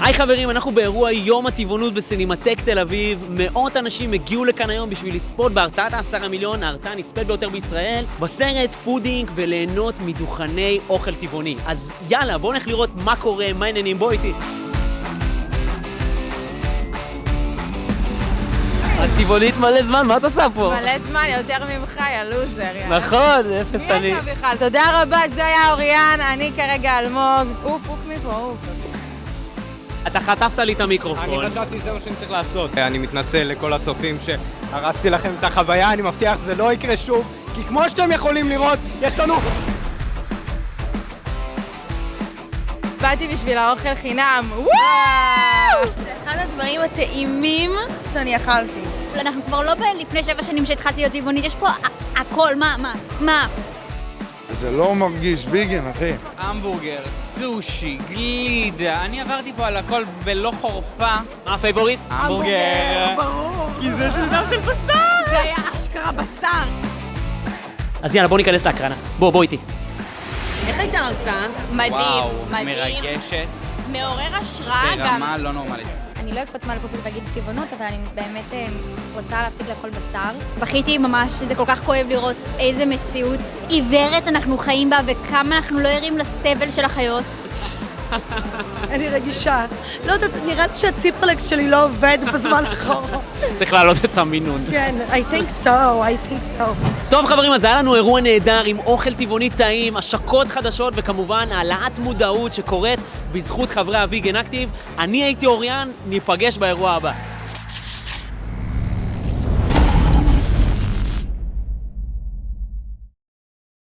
היי חברים, אנחנו באירוע יום הטבעונות בסינמטק תל אביב. מאות אנשים הגיעו לכאן היום בשביל לצפות בהרצאת העשרה מיליון, ההרצאה הנצפית ביותר בישראל, בסרט פודינג וליהנות מדוכני אוכל טבעוני. אז יאללה, בואו נלך לראות מה קורה, מה העניינים, בוא איתי. את טבעונית מלא זמן, מה את עושה פה? מלא זמן יותר ממך, יא לוזר. נכון, אפס מי אני. אתה בכלל? תודה רבה, זה היה אוריאן, אני כרגע אלמוג. עוף, עוף מפה, עוף. אתה חטפת לי את המיקרופון. אני חשבתי שזה מה שאני צריך לעשות. אני מתנצל לכל הצופים שהרסתי לכם את החוויה, אני מבטיח שזה לא יקרה שוב, כי כמו שאתם יכולים לראות, יש לנו... באתי בשביל האוכל חינם. וואו! זה אחד הדברים הטעימים. שאני אכלתי. אנחנו כבר לא לפני שבע שנים שהתחלתי להיות טבעונית, יש פה הכל, מה, מה, מה? זה לא מרגיש ויגן, אחי. המבורגר, סושי, גלידה, אני עברתי פה על הכל בלא חורפה. מה ה favorite? המבורגר. כי זה סרטון של בשר! זה היה אשכרה בשר. אז יאללה, בואו ניכנס להקרנה. בוא, בוא איתי. איך הייתה ההרצאה? מדהים, וואו, מדהים. מרגשת מעורר השראה גם. ברמה לא נורמלית. אני לא אקפוץ מעל הפופיק ואגיד טבעונות, אבל אני באמת אה, רוצה להפסיק לאכול בשר. בכיתי ממש, זה כל כך כואב לראות איזה מציאות עיוורת אנחנו חיים בה וכמה אנחנו לא ערים לסבל של החיות. אני רגישה. לא יודעת, נראה לי שהציפרלקס שלי לא עובד בזמן האחרון. צריך להעלות את המינון. כן, I think so, I think so. טוב חברים, אז היה לנו אירוע נהדר עם אוכל טבעוני טעים, השקות חדשות וכמובן העלאת מודעות שקורית בזכות חברי הוויגן אקטיב. אני הייתי אוריאן, ניפגש באירוע הבא.